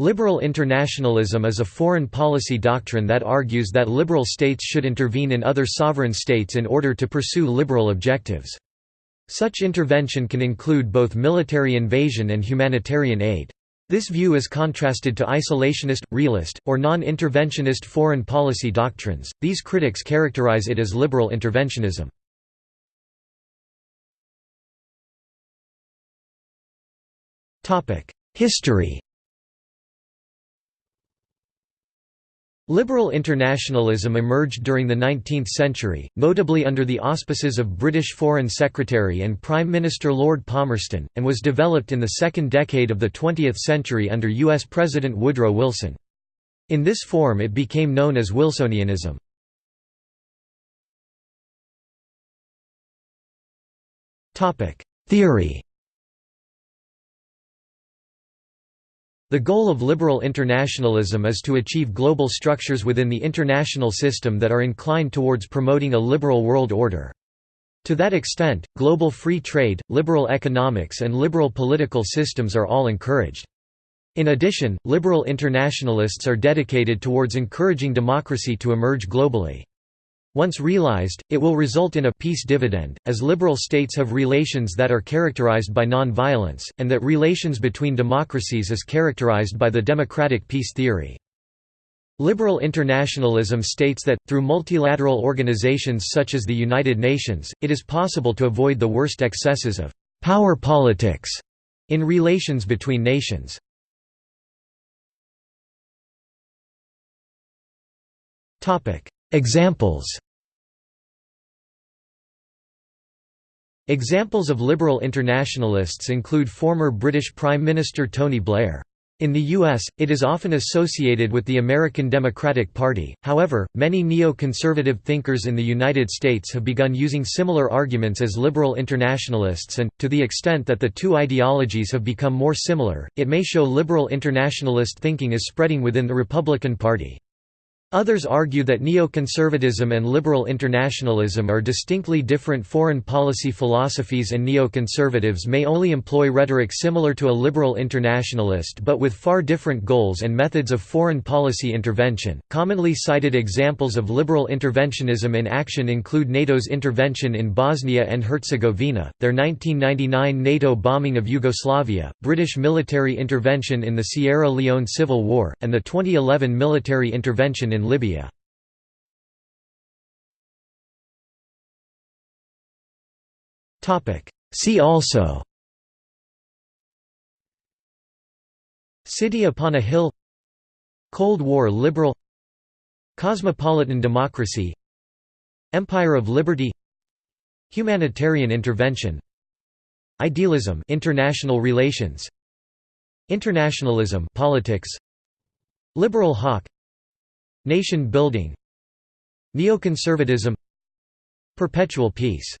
Liberal internationalism is a foreign policy doctrine that argues that liberal states should intervene in other sovereign states in order to pursue liberal objectives. Such intervention can include both military invasion and humanitarian aid. This view is contrasted to isolationist, realist, or non-interventionist foreign policy doctrines. These critics characterize it as liberal interventionism. History Liberal internationalism emerged during the 19th century, notably under the auspices of British Foreign Secretary and Prime Minister Lord Palmerston, and was developed in the second decade of the 20th century under U.S. President Woodrow Wilson. In this form it became known as Wilsonianism. Theory The goal of liberal internationalism is to achieve global structures within the international system that are inclined towards promoting a liberal world order. To that extent, global free trade, liberal economics and liberal political systems are all encouraged. In addition, liberal internationalists are dedicated towards encouraging democracy to emerge globally. Once realized, it will result in a peace dividend, as liberal states have relations that are characterized by non-violence, and that relations between democracies is characterized by the democratic peace theory. Liberal internationalism states that, through multilateral organizations such as the United Nations, it is possible to avoid the worst excesses of «power politics» in relations between nations. Examples Examples of liberal internationalists include former British Prime Minister Tony Blair. In the U.S., it is often associated with the American Democratic Party, however, many neo-conservative thinkers in the United States have begun using similar arguments as liberal internationalists and, to the extent that the two ideologies have become more similar, it may show liberal internationalist thinking is spreading within the Republican Party. Others argue that neoconservatism and liberal internationalism are distinctly different foreign policy philosophies and neoconservatives may only employ rhetoric similar to a liberal internationalist but with far different goals and methods of foreign policy intervention. Commonly cited examples of liberal interventionism in action include NATO's intervention in Bosnia and Herzegovina, their 1999 NATO bombing of Yugoslavia, British military intervention in the Sierra Leone Civil War, and the 2011 military intervention in in Libya. See also. City upon a hill. Cold War liberal. Cosmopolitan democracy. Empire of liberty. Humanitarian intervention. Idealism international relations. Internationalism politics. Liberal hawk Nation building Neoconservatism Perpetual peace